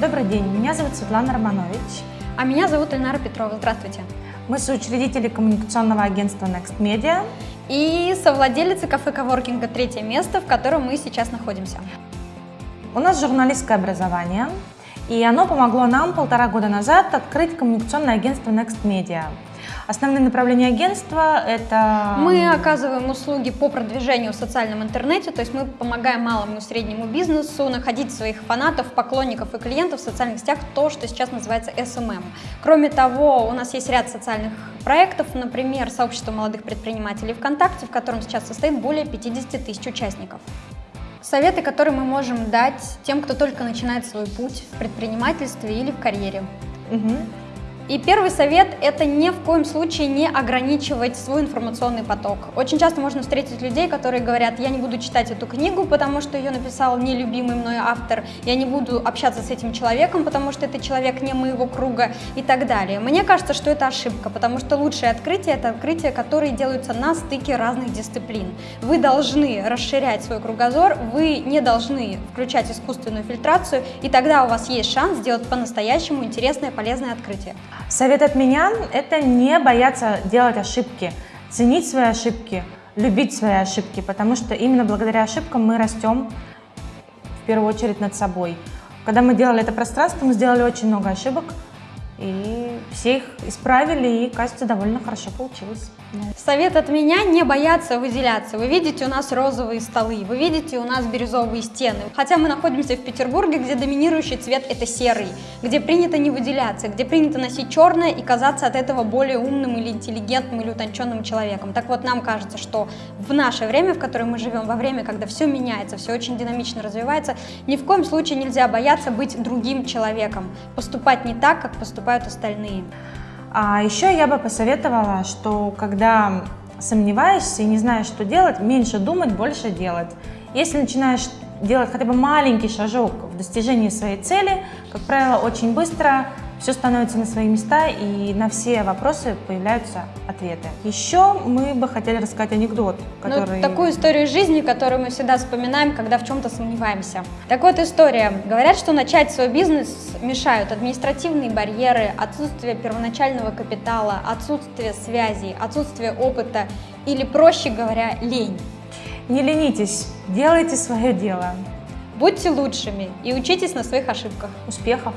Добрый день, меня зовут Светлана Романович. А меня зовут Ильнара Петрова. Здравствуйте. Мы соучредители коммуникационного агентства Next Media. И совладелицы кафе коворкинга «Третье место», в котором мы сейчас находимся. У нас журналистское образование, и оно помогло нам полтора года назад открыть коммуникационное агентство Next Media. Основные направления агентства – это… Мы оказываем услуги по продвижению в социальном интернете, то есть мы помогаем малому и среднему бизнесу находить своих фанатов, поклонников и клиентов в социальных сетях, то, что сейчас называется SMM. Кроме того, у нас есть ряд социальных проектов, например, сообщество молодых предпринимателей ВКонтакте, в котором сейчас состоит более 50 тысяч участников. Советы, которые мы можем дать тем, кто только начинает свой путь в предпринимательстве или в карьере. Угу. И первый совет – это ни в коем случае не ограничивать свой информационный поток. Очень часто можно встретить людей, которые говорят, я не буду читать эту книгу, потому что ее написал нелюбимый мной автор, я не буду общаться с этим человеком, потому что это человек не моего круга и так далее. Мне кажется, что это ошибка, потому что лучшее открытие – это открытия, которые делаются на стыке разных дисциплин. Вы должны расширять свой кругозор, вы не должны включать искусственную фильтрацию, и тогда у вас есть шанс сделать по-настоящему интересное, полезное открытие. Совет от меня – это не бояться делать ошибки, ценить свои ошибки, любить свои ошибки, потому что именно благодаря ошибкам мы растем в первую очередь над собой. Когда мы делали это пространство, мы сделали очень много ошибок, и все их исправили, и, кажется, довольно хорошо получилось. Совет от меня не бояться выделяться. Вы видите у нас розовые столы, вы видите у нас бирюзовые стены. Хотя мы находимся в Петербурге, где доминирующий цвет это серый, где принято не выделяться, где принято носить черное и казаться от этого более умным или интеллигентным или утонченным человеком. Так вот, нам кажется, что в наше время, в котором мы живем, во время, когда все меняется, все очень динамично развивается, ни в коем случае нельзя бояться быть другим человеком, поступать не так, как поступают остальные. А еще я бы посоветовала, что когда сомневаешься и не знаешь, что делать, меньше думать, больше делать. Если начинаешь делать хотя бы маленький шажок в достижении своей цели, как правило, очень быстро все становится на свои места и на все вопросы появляются ответы. Еще мы бы хотели рассказать анекдот, ну, который... Ну, такую историю жизни, которую мы всегда вспоминаем, когда в чем-то сомневаемся. Так вот история. Говорят, что начать свой бизнес мешают административные барьеры, отсутствие первоначального капитала, отсутствие связей, отсутствие опыта или, проще говоря, лень. Не ленитесь, делайте свое дело. Будьте лучшими и учитесь на своих ошибках. Успехов!